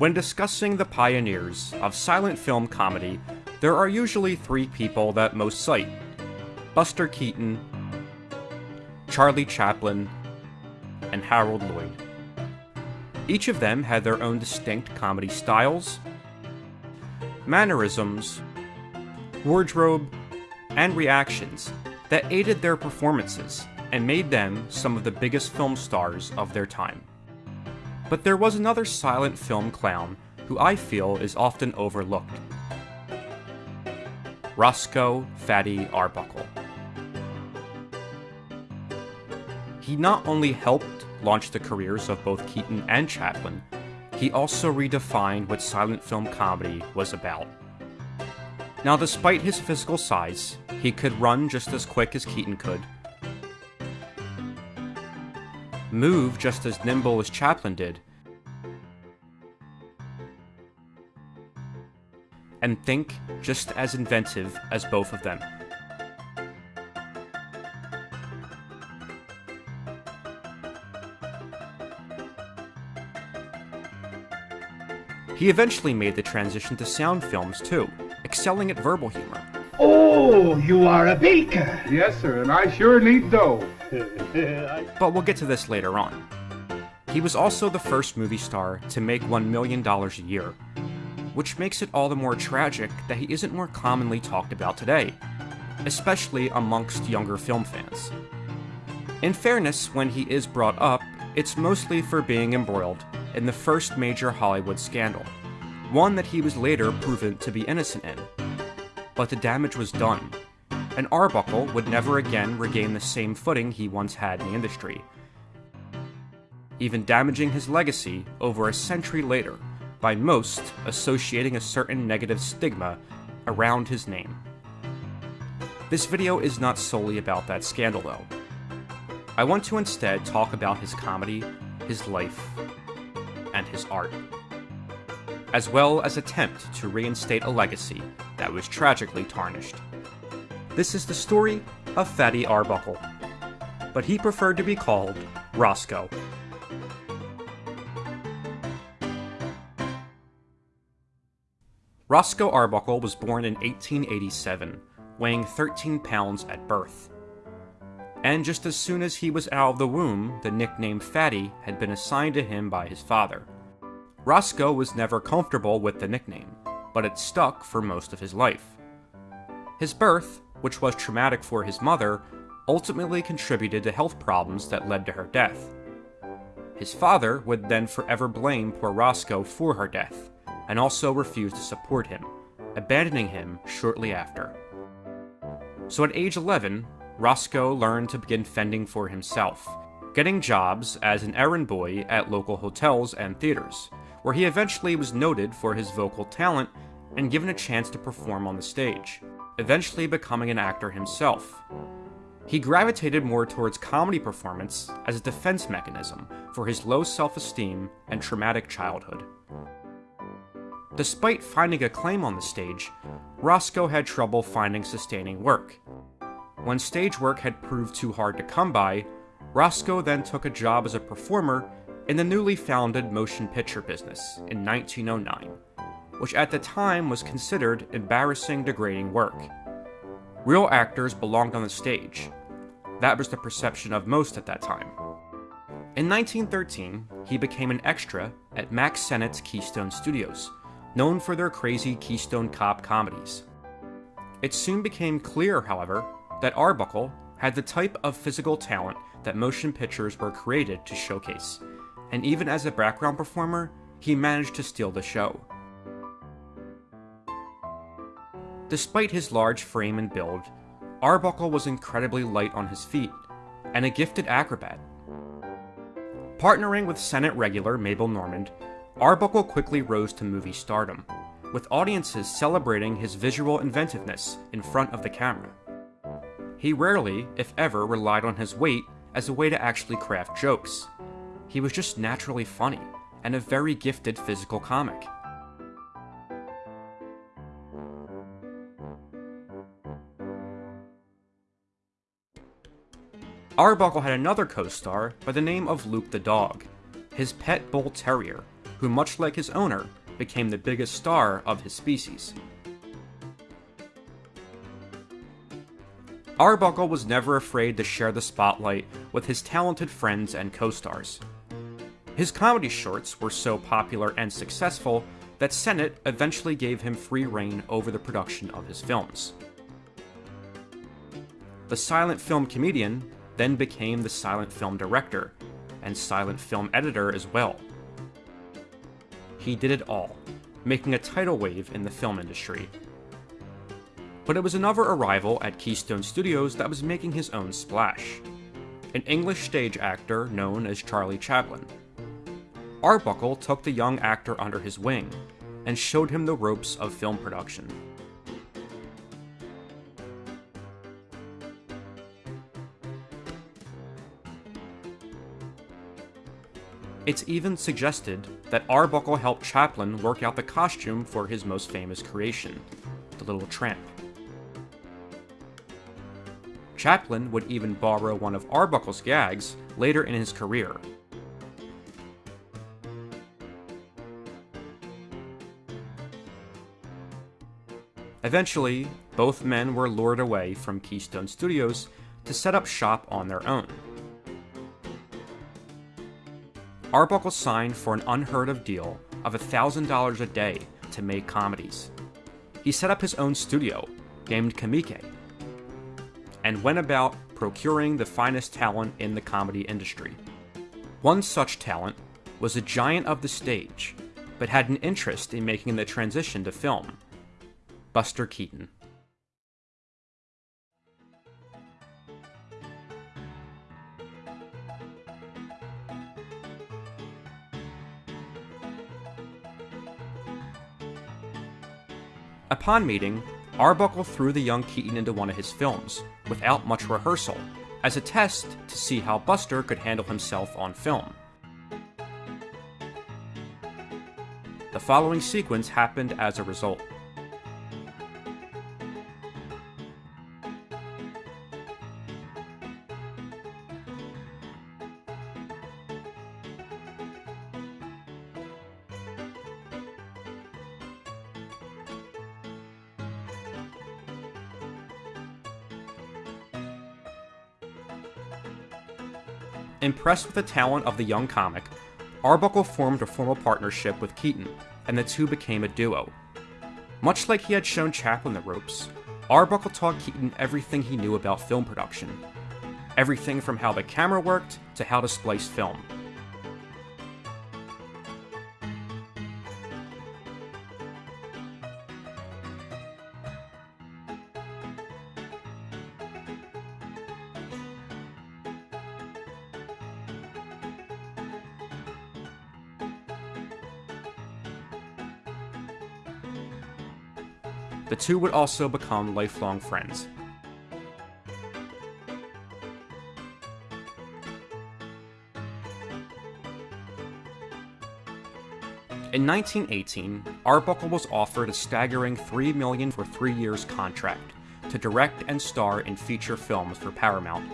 When discussing the pioneers of silent film comedy, there are usually three people that most cite. Buster Keaton, Charlie Chaplin, and Harold Lloyd. Each of them had their own distinct comedy styles, mannerisms, wardrobe, and reactions that aided their performances and made them some of the biggest film stars of their time. But there was another silent film clown who I feel is often overlooked. Roscoe Fatty Arbuckle. He not only helped launch the careers of both Keaton and Chaplin, he also redefined what silent film comedy was about. Now, despite his physical size, he could run just as quick as Keaton could, move just as nimble as Chaplin did, and think just as inventive as both of them. He eventually made the transition to sound films too, excelling at verbal humor. Oh, you are a baker. Yes, sir, and I sure need dough. But we'll get to this later on. He was also the first movie star to make $1 million a year, which makes it all the more tragic that he isn't more commonly talked about today, especially amongst younger film fans. In fairness, when he is brought up, it's mostly for being embroiled in the first major Hollywood scandal, one that he was later proven to be innocent in. But the damage was done, and Arbuckle would never again regain the same footing he once had in the industry, even damaging his legacy over a century later by most associating a certain negative stigma around his name. This video is not solely about that scandal though. I want to instead talk about his comedy, his life, and his art, as well as attempt to reinstate a legacy that was tragically tarnished. This is the story of Fatty Arbuckle, but he preferred to be called Roscoe. Roscoe Arbuckle was born in 1887, weighing 13 pounds at birth. And just as soon as he was out of the womb, the nickname Fatty had been assigned to him by his father. Roscoe was never comfortable with the nickname, but it stuck for most of his life. His birth, which was traumatic for his mother, ultimately contributed to health problems that led to her death. His father would then forever blame poor Roscoe for her death, and also refused to support him, abandoning him shortly after. So at age 11, Roscoe learned to begin fending for himself, getting jobs as an errand boy at local hotels and theaters, where he eventually was noted for his vocal talent and given a chance to perform on the stage, eventually becoming an actor himself. He gravitated more towards comedy performance as a defense mechanism for his low self-esteem and traumatic childhood. Despite finding acclaim on the stage, Roscoe had trouble finding sustaining work. When stage work had proved too hard to come by, Roscoe then took a job as a performer in the newly founded motion picture business in 1909, which at the time was considered embarrassing, degrading work. Real actors belonged on the stage. That was the perception of most at that time. In 1913, he became an extra at Mack Sennett's Keystone Studios, known for their crazy Keystone Cop comedies. It soon became clear, however, that Arbuckle had the type of physical talent that motion pictures were created to showcase, and even as a background performer, he managed to steal the show. Despite his large frame and build, Arbuckle was incredibly light on his feet, and a gifted acrobat. Partnering with Sennett regular Mabel Normand, Arbuckle quickly rose to movie stardom, with audiences celebrating his visual inventiveness in front of the camera. He rarely, if ever, relied on his weight as a way to actually craft jokes. He was just naturally funny, and a very gifted physical comic. Arbuckle had another co-star by the name of Luke the Dog, his pet bull terrier, who, much like his owner, became the biggest star of his species. Arbuckle was never afraid to share the spotlight with his talented friends and co-stars. His comedy shorts were so popular and successful that Sennett eventually gave him free reign over the production of his films. The silent film comedian then became the silent film director, and silent film editor as well. He did it all, making a tidal wave in the film industry. But it was another arrival at Keystone Studios that was making his own splash. An English stage actor known as Charlie Chaplin. Arbuckle took the young actor under his wing and showed him the ropes of film production. It's even suggested that Arbuckle helped Chaplin work out the costume for his most famous creation, the Little Tramp. Chaplin would even borrow one of Arbuckle's gags later in his career. Eventually, both men were lured away from Keystone Studios to set up shop on their own. Arbuckle signed for an unheard of deal of $1,000 a day to make comedies. He set up his own studio, named Comique, and went about procuring the finest talent in the comedy industry. One such talent was a giant of the stage, but had an interest in making the transition to film Buster Keaton. Upon meeting, Arbuckle threw the young Keaton into one of his films, without much rehearsal, as a test to see how Buster could handle himself on film. The following sequence happened as a result. Impressed with the talent of the young comic, Arbuckle formed a formal partnership with Keaton, and the two became a duo. Much like he had shown Chaplin the ropes, Arbuckle taught Keaton everything he knew about film production. Everything from how the camera worked to how to splice film. The two would also become lifelong friends. In 1918, Arbuckle was offered a staggering 3 million for three years contract to direct and star in feature films for Paramount.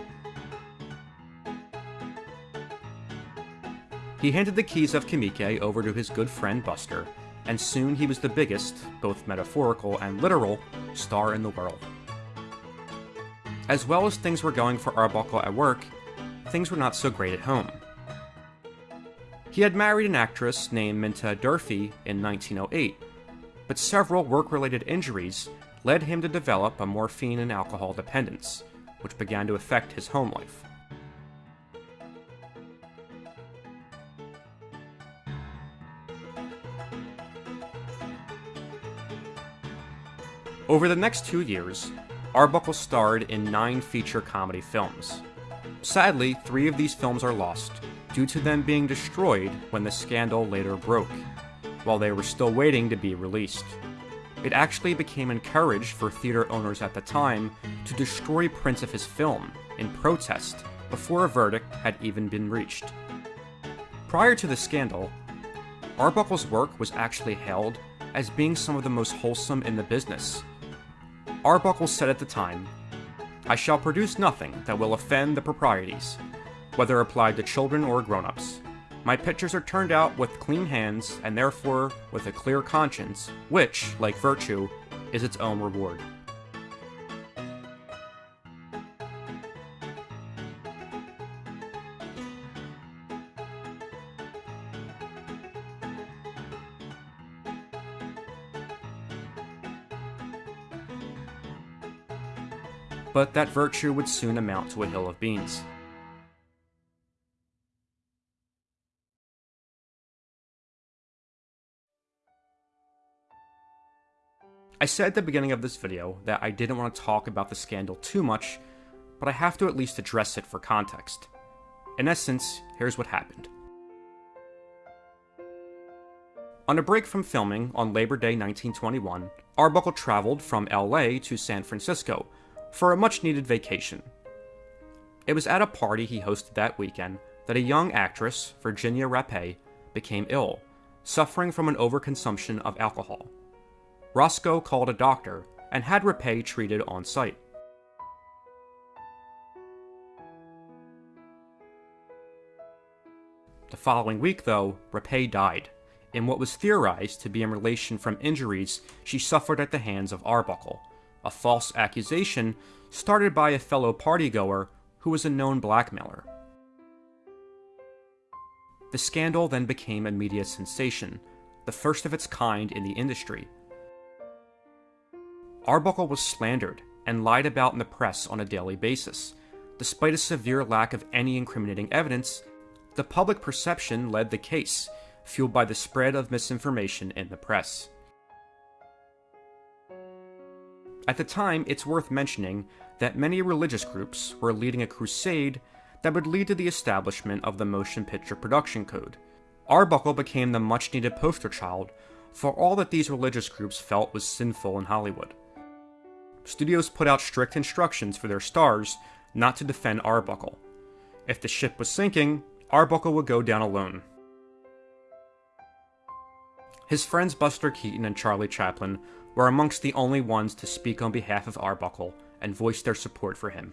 He handed the keys of Comique over to his good friend Buster, and soon he was the biggest, both metaphorical and literal, star in the world. As well as things were going for Arbuckle at work, things were not so great at home. He had married an actress named Minta Durfee in 1908, but several work-related injuries led him to develop a morphine and alcohol dependence, which began to affect his home life. Over the next two years, Arbuckle starred in nine feature comedy films. Sadly, three of these films are lost, due to them being destroyed when the scandal later broke, while they were still waiting to be released. It actually became encouraged for theater owners at the time to destroy prints of his film in protest before a verdict had even been reached. Prior to the scandal, Arbuckle's work was actually hailed as being some of the most wholesome in the business, Arbuckle said at the time, I shall produce nothing that will offend the proprieties, whether applied to children or grown-ups. My pictures are turned out with clean hands and therefore with a clear conscience, which, like virtue, is its own reward. But that virtue would soon amount to a hill of beans. I said at the beginning of this video that I didn't want to talk about the scandal too much, but I have to at least address it for context. In essence, here's what happened. On a break from filming on Labor Day 1921, Arbuckle traveled from LA to San Francisco for a much needed vacation. It was at a party he hosted that weekend that a young actress, Virginia Rappe, became ill, suffering from an overconsumption of alcohol. Roscoe called a doctor and had Rappe treated on site. The following week, though, Rappe died, in what was theorized to be in relation from injuries she suffered at the hands of Arbuckle, a false accusation started by a fellow partygoer who was a known blackmailer. The scandal then became a media sensation, the first of its kind in the industry, Arbuckle was slandered and lied about in the press on a daily basis. Despite a severe lack of any incriminating evidence, the public perception led the case, fueled by the spread of misinformation in the press. At the time, it's worth mentioning that many religious groups were leading a crusade that would lead to the establishment of the Motion Picture Production Code. Arbuckle became the much needed poster child for all that these religious groups felt was sinful in Hollywood studios put out strict instructions for their stars not to defend Arbuckle. If the ship was sinking, Arbuckle would go down alone. His friends Buster Keaton and Charlie Chaplin were amongst the only ones to speak on behalf of Arbuckle and voice their support for him.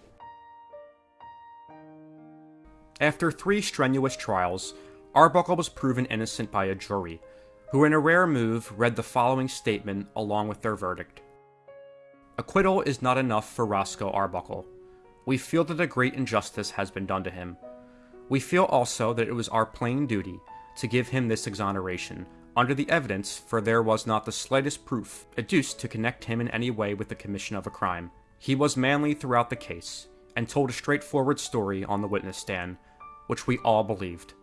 After three strenuous trials, Arbuckle was proven innocent by a jury, who in a rare move read the following statement along with their verdict. Acquittal is not enough for Roscoe Arbuckle. We feel that a great injustice has been done to him. We feel also that it was our plain duty to give him this exoneration, under the evidence, for there was not the slightest proof adduced to connect him in any way with the commission of a crime. He was manly throughout the case, and told a straightforward story on the witness stand, which we all believed.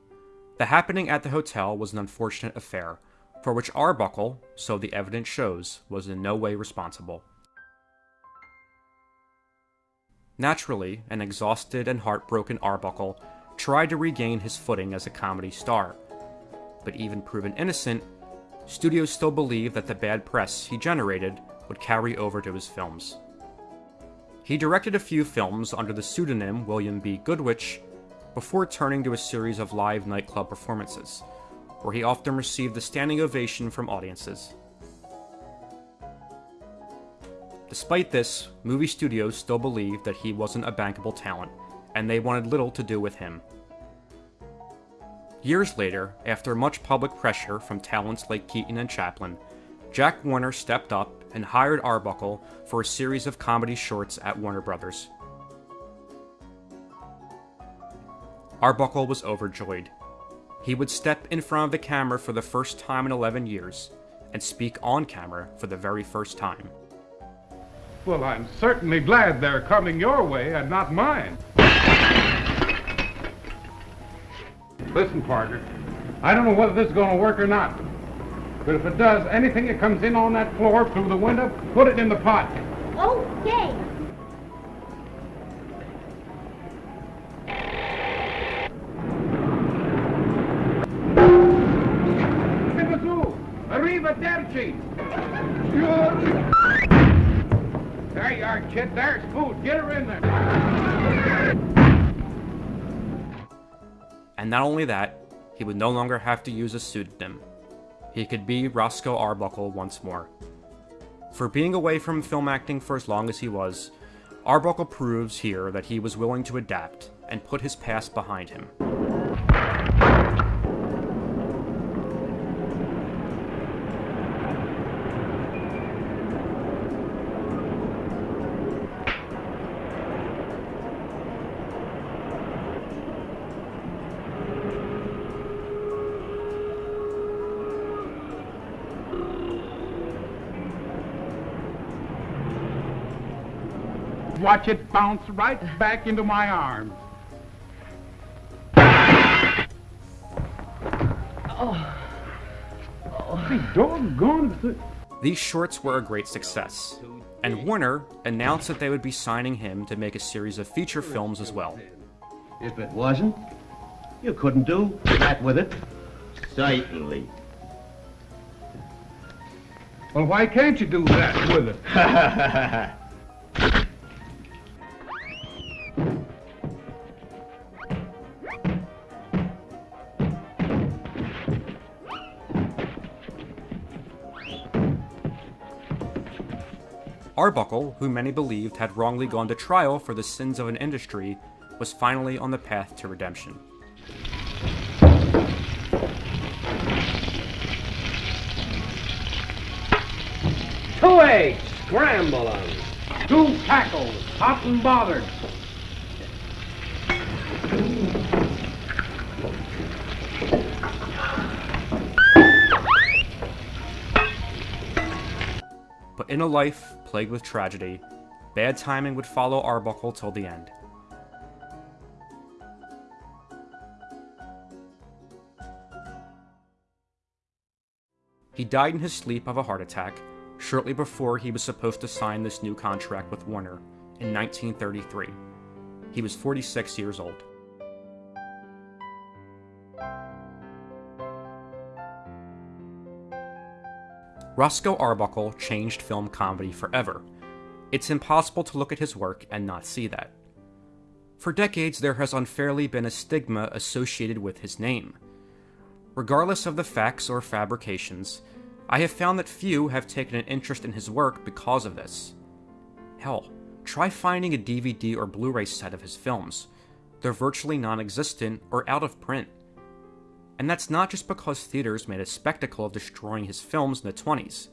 The happening at the hotel was an unfortunate affair, for which Arbuckle, so the evidence shows, was in no way responsible. Naturally, an exhausted and heartbroken Arbuckle tried to regain his footing as a comedy star. But even proven innocent, studios still believed that the bad press he generated would carry over to his films. He directed a few films under the pseudonym William B. Goodrich before turning to a series of live nightclub performances, where he often received a standing ovation from audiences. Despite this, movie studios still believed that he wasn't a bankable talent, and they wanted little to do with him. Years later, after much public pressure from talents like Keaton and Chaplin, Jack Warner stepped up and hired Arbuckle for a series of comedy shorts at Warner Brothers. Arbuckle was overjoyed. He would step in front of the camera for the first time in 11 years, and speak on camera for the very first time. Well, I'm certainly glad they're coming your way and not mine. Listen, partner, I don't know whether this is going to work or not. But if it does, anything that comes in on that floor through the window, put it in the pot. Okay. Arrivederci. There you are, kid. There's food. Get her in there. And not only that, he would no longer have to use a pseudonym. He could be Roscoe Arbuckle once more. For being away from film acting for as long as he was, Arbuckle proves here that he was willing to adapt and put his past behind him. Watch it bounce right back into my arms. Oh. oh. Doggone. These shorts were a great success, and Warner announced that they would be signing him to make a series of feature films as well. If it wasn't, you couldn't do that with it. Certainly. Well, why can't you do that with it? Arbuckle, who many believed had wrongly gone to trial for the sins of an industry, was finally on the path to redemption. Two eggs, scramble them. Two tackles, hot and bothered. But in a life plagued with tragedy, bad timing would follow Arbuckle till the end. He died in his sleep of a heart attack shortly before he was supposed to sign this new contract with Warner in 1933. He was 46 years old. Roscoe Arbuckle changed film comedy forever. It's impossible to look at his work and not see that. For decades, there has unfairly been a stigma associated with his name. Regardless of the facts or fabrications, I have found that few have taken an interest in his work because of this. Hell, try finding a DVD or Blu ray set of his films. They're virtually non existent or out of print. And that's not just because theaters made a spectacle of destroying his films in the 20s.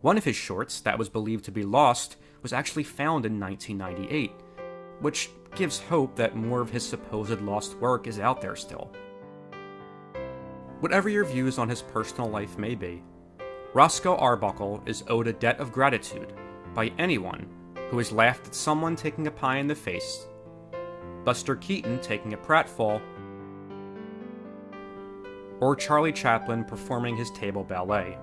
One of his shorts, that was believed to be lost, was actually found in 1998, which gives hope that more of his supposed lost work is out there still. Whatever your views on his personal life may be, Roscoe Arbuckle is owed a debt of gratitude by anyone who has laughed at someone taking a pie in the face, Buster Keaton taking a pratfall, or Charlie Chaplin performing his table ballet.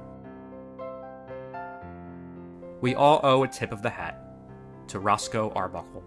We all owe a tip of the hat to Roscoe Arbuckle.